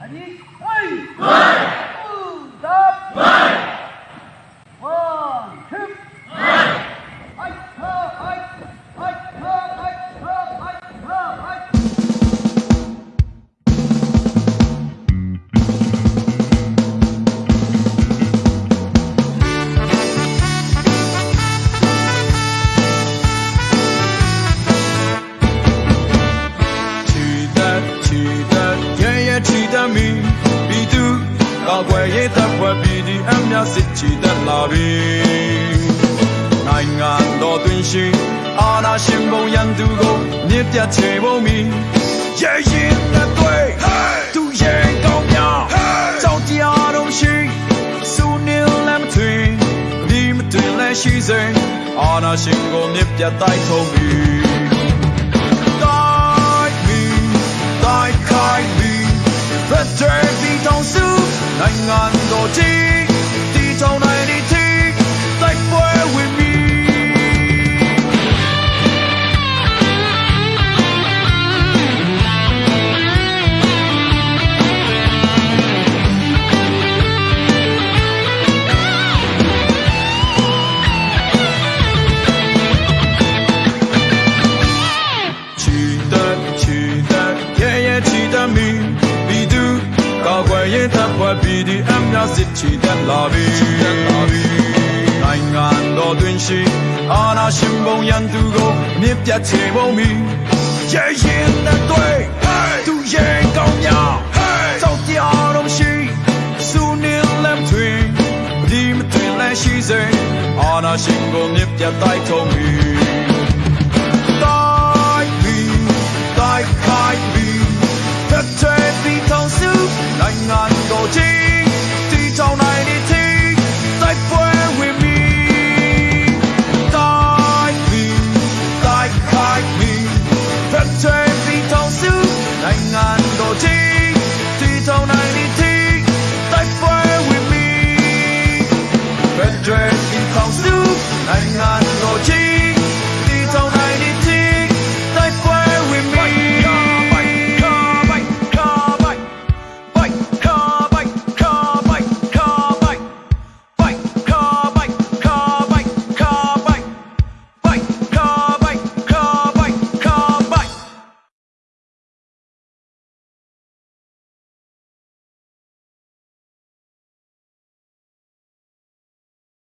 啊，你，对。 များစစ်ချီတက်လာပြီနိုင်ငံတော်တွင်ရှိအာဏာရှင်ဘုံရန်သူကိုမြစ်ပြတ်ချေဖို့မီရဲရင်တဲ့တွေ့သူရဲ့ကောင်းများကြောက်တရားတော်ရှိစူနေလမ်းထွင်ဒီမတွင်လဲရှိစေအာဏာရှင်ကိုမြစ်ပြတ်တိုက်ထုံးပြီတိုက်မီတိုက်ခို 지된 나비 나인간 너된 시 하나 신봉양 두고 밉게 제몸이 예인의 뇌 두의 공약 저기한 음식 수닐 램트윙 니미트윙 래시제 하나 신고 밉게 따이통이 따이비 따이카이비 대체 비통수 나인간 거지 sau này đi thi tại quê huyền mi tại vì tại khai mi phép chơi vì thao sư thành ngàn đồ chi. Thì sau này đi